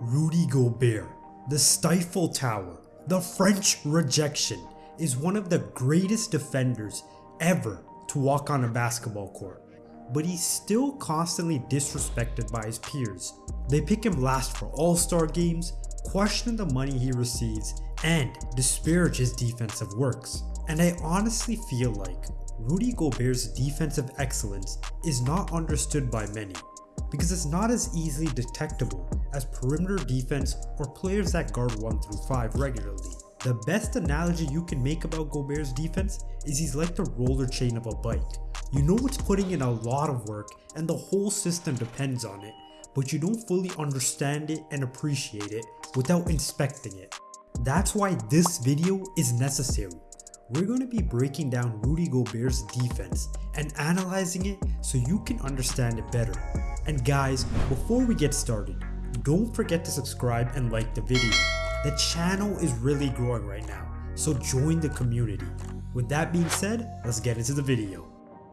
Rudy Gobert, the Stifle Tower, the French rejection, is one of the greatest defenders ever to walk on a basketball court. But he's still constantly disrespected by his peers. They pick him last for all-star games, question the money he receives, and disparage his defensive works. And I honestly feel like Rudy Gobert's defensive excellence is not understood by many because it's not as easily detectable as perimeter defense or players that guard 1 through 5 regularly. The best analogy you can make about Gobert's defense is he's like the roller chain of a bike. You know it's putting in a lot of work and the whole system depends on it, but you don't fully understand it and appreciate it without inspecting it. That's why this video is necessary. We're going to be breaking down Rudy Gobert's defense and analyzing it so you can understand it better. And guys, before we get started, don't forget to subscribe and like the video. The channel is really growing right now, so join the community. With that being said, let's get into the video.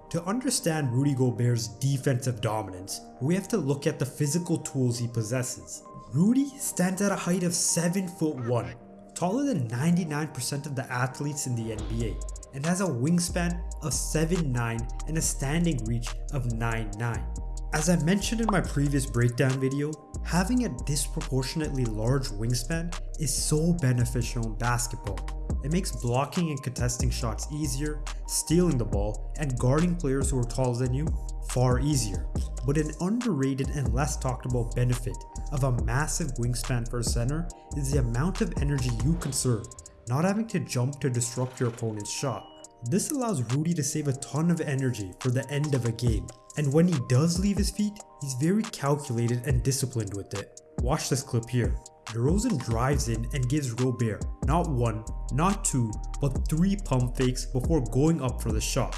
To understand Rudy Gobert's defensive dominance, we have to look at the physical tools he possesses. Rudy stands at a height of 7 foot 1, taller than 99% of the athletes in the NBA, and has a wingspan of 7'9 and a standing reach of 9'9. As I mentioned in my previous breakdown video, having a disproportionately large wingspan is so beneficial in basketball. It makes blocking and contesting shots easier, stealing the ball, and guarding players who are taller than you far easier. But an underrated and less talked about benefit of a massive wingspan for a center is the amount of energy you conserve, not having to jump to disrupt your opponent's shot. This allows Rudy to save a ton of energy for the end of a game, and when he does leave his feet, he's very calculated and disciplined with it. Watch this clip here. DeRozan drives in and gives Gobert not one, not two, but three pump fakes before going up for the shot.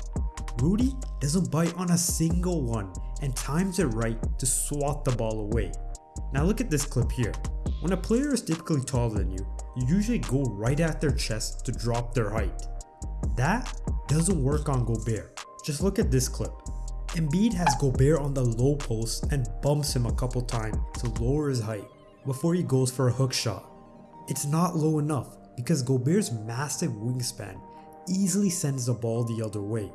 Rudy doesn't bite on a single one and times it right to swat the ball away. Now look at this clip here. When a player is typically taller than you, you usually go right at their chest to drop their height. That doesn't work on Gobert. Just look at this clip. Embiid has Gobert on the low post and bumps him a couple times to lower his height before he goes for a hook shot. It's not low enough because Gobert's massive wingspan easily sends the ball the other way.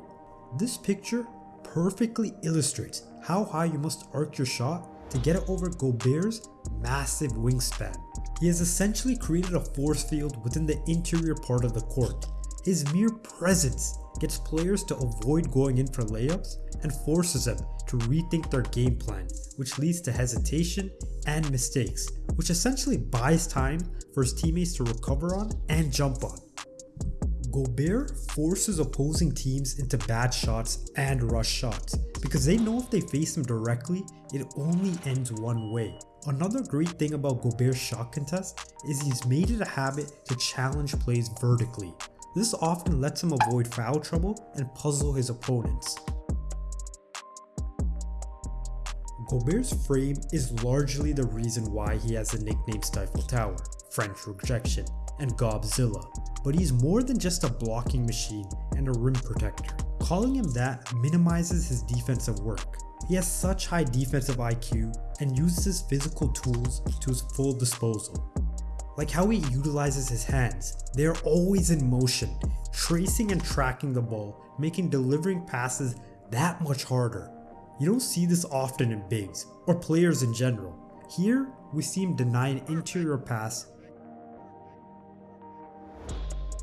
This picture perfectly illustrates how high you must arc your shot to get it over Gobert's massive wingspan. He has essentially created a force field within the interior part of the court. His mere presence gets players to avoid going in for layups and forces them to rethink their game plan, which leads to hesitation and mistakes, which essentially buys time for his teammates to recover on and jump on. Gobert forces opposing teams into bad shots and rush shots because they know if they face him directly, it only ends one way. Another great thing about Gobert's shot contest is he's made it a habit to challenge plays vertically. This often lets him avoid foul trouble and puzzle his opponents. Gobert's frame is largely the reason why he has the nickname Stifle Tower, French rejection, and Gobzilla, but he's more than just a blocking machine and a rim protector. Calling him that minimizes his defensive work. He has such high defensive IQ and uses his physical tools to his full disposal. Like how he utilizes his hands, they are always in motion, tracing and tracking the ball, making delivering passes that much harder. You don't see this often in bigs, or players in general. Here, we see him deny an interior pass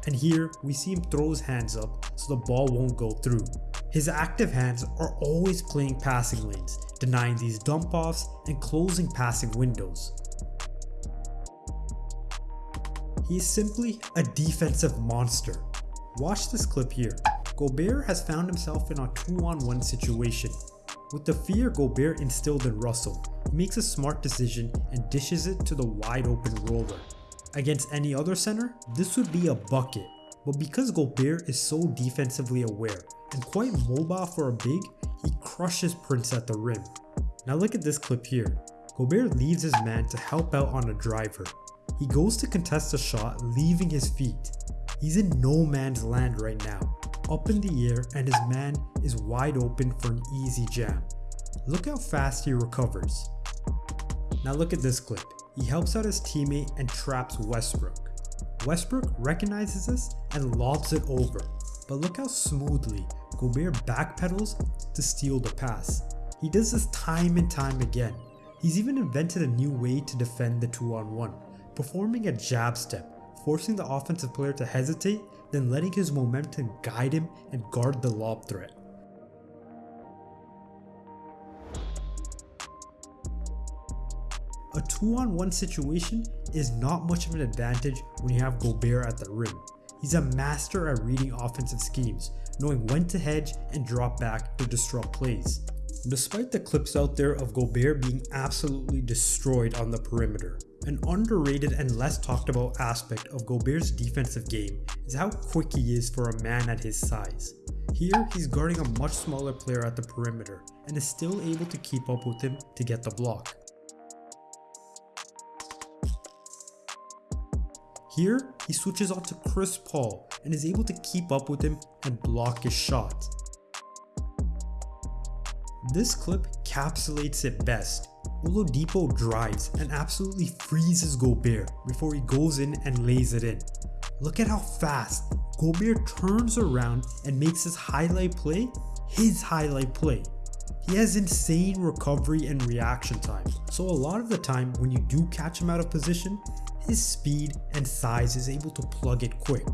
and here we see him throw his hands up so the ball won't go through. His active hands are always playing passing lanes, denying these dump offs and closing passing windows. He is simply a defensive monster. Watch this clip here. Gobert has found himself in a 2 on 1 situation. With the fear Gobert instilled in Russell, he makes a smart decision and dishes it to the wide open roller. Against any other center, this would be a bucket. But because Gobert is so defensively aware and quite mobile for a big, he crushes Prince at the rim. Now look at this clip here. Gobert leaves his man to help out on a driver. He goes to contest a shot leaving his feet. He's in no man's land right now, up in the air and his man is wide open for an easy jam. Look how fast he recovers. Now look at this clip. He helps out his teammate and traps Westbrook. Westbrook recognizes this and lobs it over, but look how smoothly Gobert backpedals to steal the pass. He does this time and time again. He's even invented a new way to defend the 2 on 1, performing a jab step, forcing the offensive player to hesitate, then letting his momentum guide him and guard the lob threat. A 2 on 1 situation is not much of an advantage when you have Gobert at the rim. He's a master at reading offensive schemes, knowing when to hedge and drop back to disrupt plays. Despite the clips out there of Gobert being absolutely destroyed on the perimeter, an underrated and less talked about aspect of Gobert's defensive game is how quick he is for a man at his size. Here, he's guarding a much smaller player at the perimeter and is still able to keep up with him to get the block. Here, he switches on to Chris Paul and is able to keep up with him and block his shot. This clip capsulates it best. Oladipo drives and absolutely freezes Gobert before he goes in and lays it in. Look at how fast Gobert turns around and makes his highlight play his highlight play. He has insane recovery and reaction time, so a lot of the time when you do catch him out of position, his speed and size is able to plug it quick.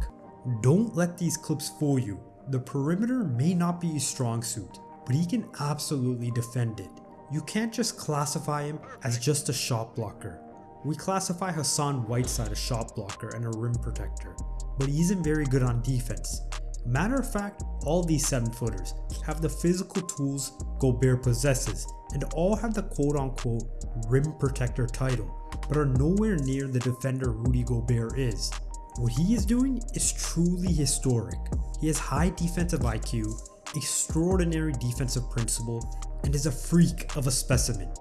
Don't let these clips fool you. The perimeter may not be his strong suit, but he can absolutely defend it. You can't just classify him as just a shot blocker. We classify Hassan Whiteside a shot blocker and a rim protector, but he isn't very good on defense. Matter of fact, all these 7 footers have the physical tools Gobert possesses and all have the quote unquote rim protector title, but are nowhere near the defender Rudy Gobert is. What he is doing is truly historic. He has high defensive IQ, extraordinary defensive principle, and is a freak of a specimen.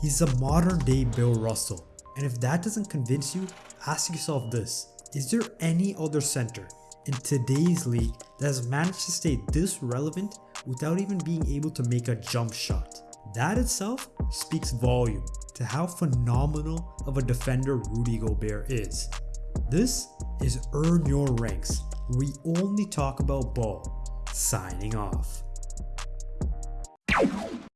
He's a modern day Bill Russell, and if that doesn't convince you, ask yourself this, is there any other center in today's league that has managed to stay this relevant without even being able to make a jump shot? That itself speaks volume to how phenomenal of a defender Rudy Gobert is. This is Earn Your Ranks, we only talk about ball. Signing off.